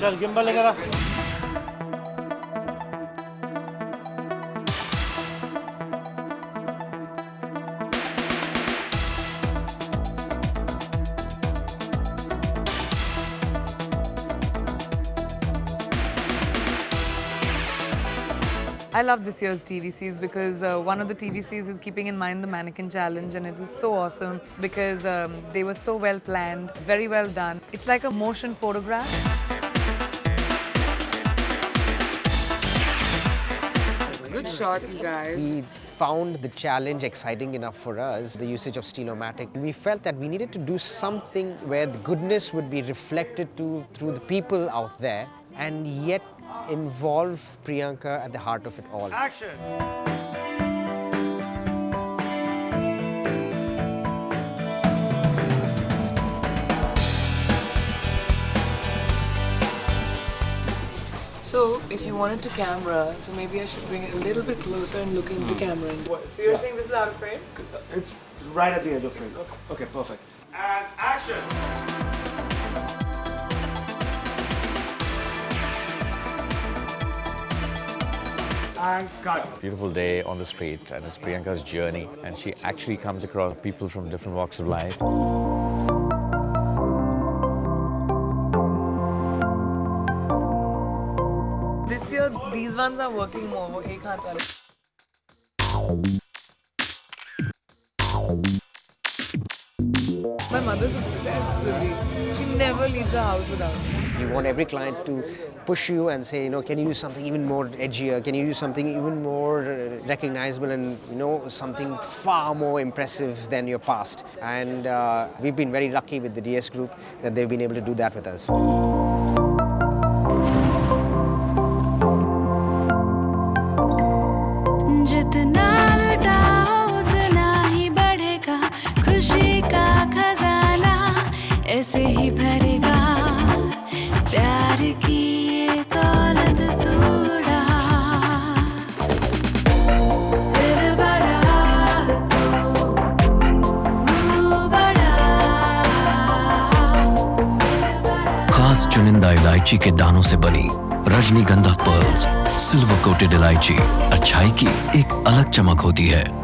चल गिम्बल लेकर आ I love this year's TVCs because uh, one of the TVCs is keeping in mind the mannequin challenge and it is so awesome because um, they were so well planned, very well done. It's like a motion photograph. Good shot, you guys. We found the challenge exciting enough for us, the usage of Steel-O-Matic. We felt that we needed to do something where the goodness would be reflected to through the people out there and yet involve Priyanka at the heart of it all. Action! So, if you wanted to camera, so maybe I should bring it a little bit closer and look into hmm. camera. And so you're saying this is out of frame? It's right at the edge of frame. Okay, perfect. And action! And cut. Beautiful day on the street, and it's Priyanka's journey, and she actually comes across people from different walks of life. This year, these ones are working more. वो एक हाथ वाले. My mother's obsessed with these. She never leaves the house without them. You want every client to push you and say, you know, can you do something even more edgier? Can you do something even more uh, recognizable and, you know, something far more impressive than your past? And uh, we've been very lucky with the DS group that they've been able to do that with us. जितना लुटाओ उतना ही बढ़ेगा। खुशी का खजाना ऐसे ही भरेगा। प्यार की दौलत तो तू चुनिंदा इलायची के दानों से बनी रजनीगंधा पर्ल्स सिल्वर कोटेड इलायची अच्छाई की एक अलग चमक होती है।